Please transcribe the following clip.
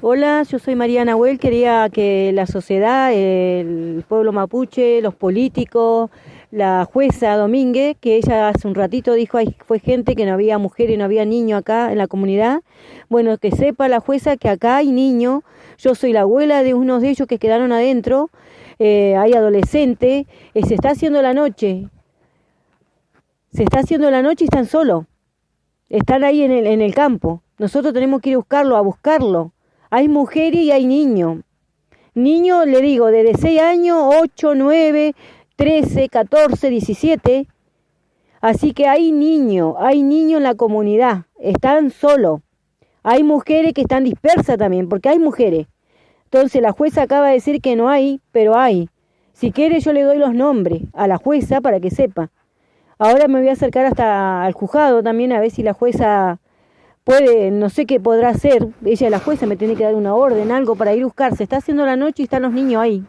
Hola, yo soy María Nahuel. Quería que la sociedad, el pueblo mapuche, los políticos, la jueza Domínguez, que ella hace un ratito dijo, que fue gente que no había mujer y no había niño acá en la comunidad. Bueno, que sepa la jueza que acá hay niños. Yo soy la abuela de unos de ellos que quedaron adentro. Eh, hay adolescentes. Eh, se está haciendo la noche. Se está haciendo la noche y están solos. Están ahí en el, en el campo. Nosotros tenemos que ir a buscarlo, a buscarlo hay mujeres y hay niños. Niños, le digo, desde 6 años, 8, 9, 13, 14, 17. Así que hay niños, hay niños en la comunidad, están solos. Hay mujeres que están dispersas también, porque hay mujeres. Entonces la jueza acaba de decir que no hay, pero hay. Si quiere yo le doy los nombres a la jueza para que sepa. Ahora me voy a acercar hasta al juzgado también a ver si la jueza puede, no sé qué podrá hacer, ella la jueza me tiene que dar una orden, algo para ir a buscar, se está haciendo la noche y están los niños ahí.